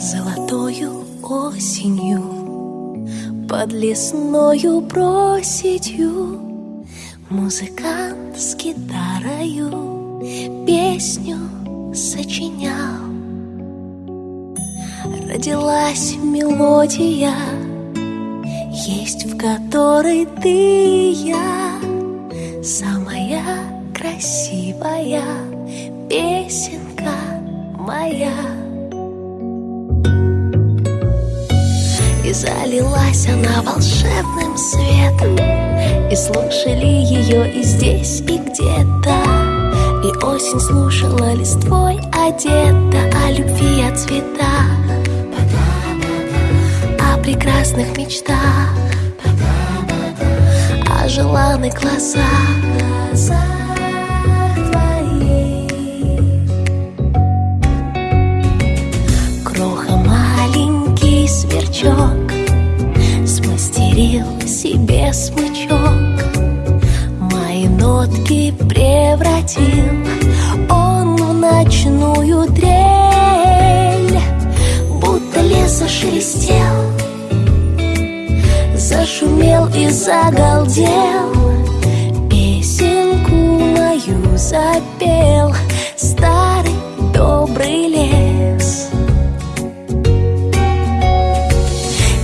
Золотою осенью Под лесною проситью Музыкант с гитарою Песню сочинял. Родилась мелодия Есть в которой ты и я. Самая красивая песенка моя. И залилась она волшебным светом. И слушали ее и здесь, и где-то И осень слушала листвой одета О любви, о цветах О прекрасных мечтах О желанных глазах. Кроха маленький сверчок Смастерил себе смычок Нотки превратил Он в ночную трель Будто лес зашелестел. Зашумел и загалдел Песенку мою запел. Старый добрый лес.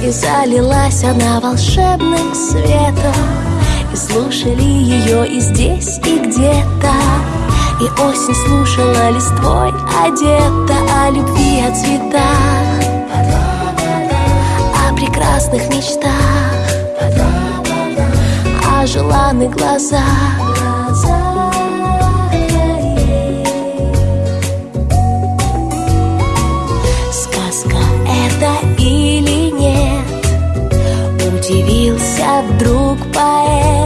И залилась она волшебным светом И слушали ее и здесь, и где-то. И осень слушала листвой одета О любви, о цветах О прекрасных мечтах О желанных глазах. Удивился вдруг поэт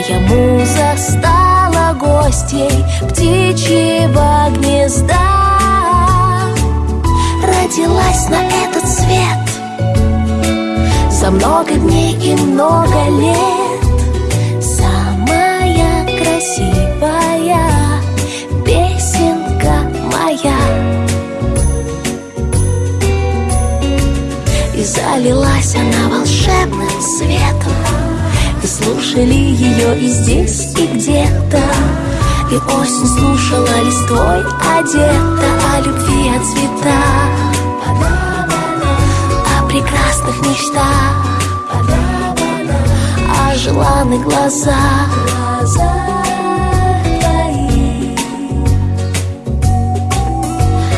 Моя муза стала гостьей Птичьего гнезда. Родилась на этот свет За много дней и много лет. Самая красивая песенка моя. И залилась она волшебным светом слушали ее и здесь, и где-то. И осень слушала листвой одета О любви, о цветах. О прекрасных мечтах. О желанных глазах.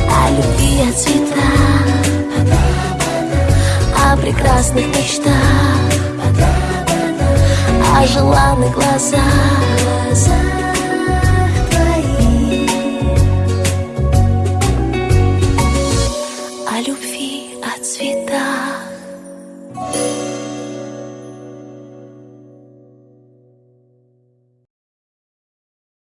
О любви, о цветах. О прекрасных мечтах, желанных глазах.